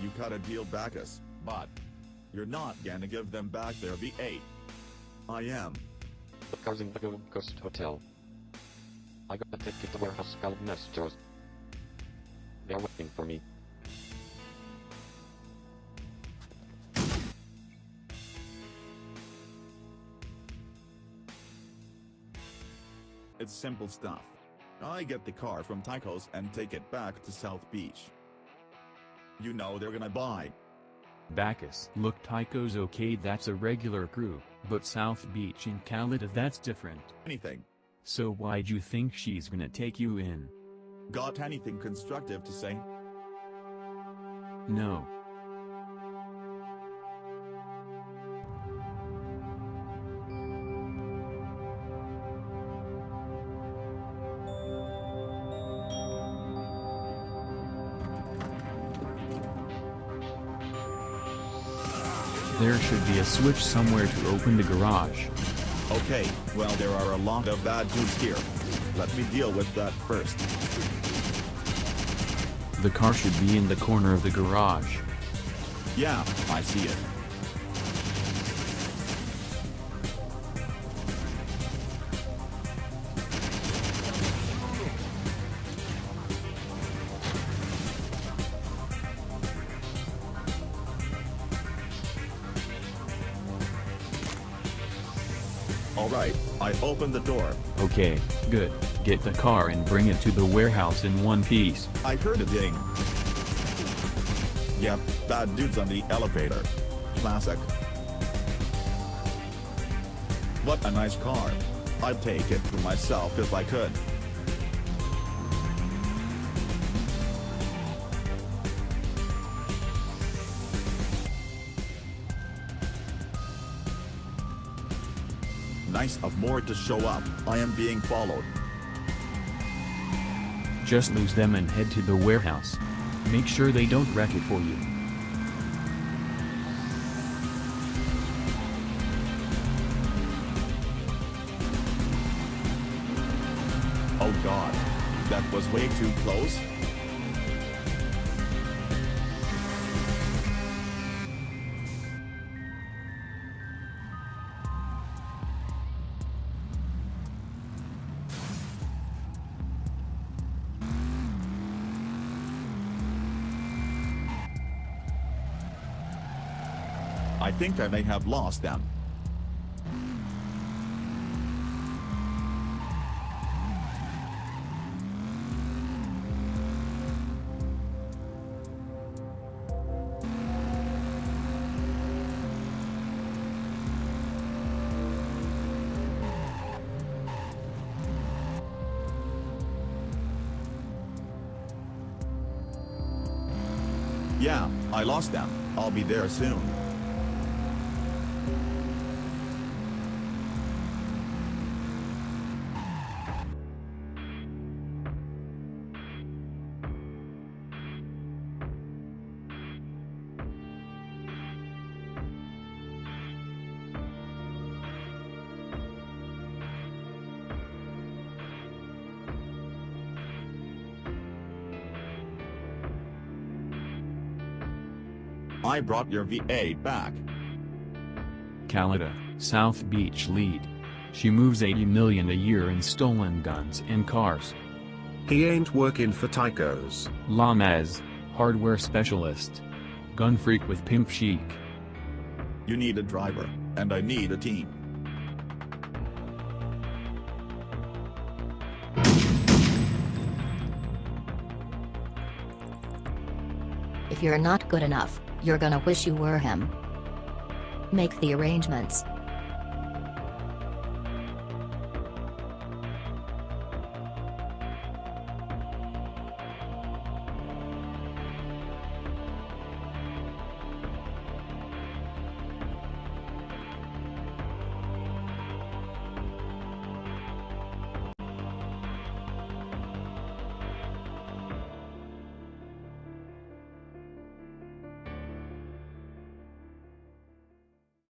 You cut a deal Bacchus, but you're not gonna give them back their V8. I am. The car's in the Gold Coast Hotel. I got a ticket to warehouse called Nestor's. They're waiting for me. It's simple stuff. I get the car from Tycho's and take it back to South Beach. You know they're gonna buy. Bacchus. Look Tycho's okay that's a regular crew, but South Beach in Calida that's different. Anything. So why'd you think she's gonna take you in? Got anything constructive to say? No. There should be a switch somewhere to open the garage. Okay, well there are a lot of bad dudes here. Let me deal with that first. The car should be in the corner of the garage. Yeah, I see it. Alright, I opened the door. Okay, good. Get the car and bring it to the warehouse in one piece. I heard a ding. Yep, bad dudes on the elevator. Classic. What a nice car. I'd take it for myself if I could. Nice of more to show up, I am being followed. Just lose them and head to the warehouse. Make sure they don't wreck it for you. Oh god. That was way too close. I think I may have lost them. Yeah, I lost them. I'll be there soon. I brought your V8 back. Calida, South Beach lead. She moves 80 million a year in stolen guns and cars. He ain't working for Tychos. Lamez, hardware specialist. Gun freak with pimp chic. You need a driver, and I need a team. If you're not good enough, you're gonna wish you were him. Make the arrangements.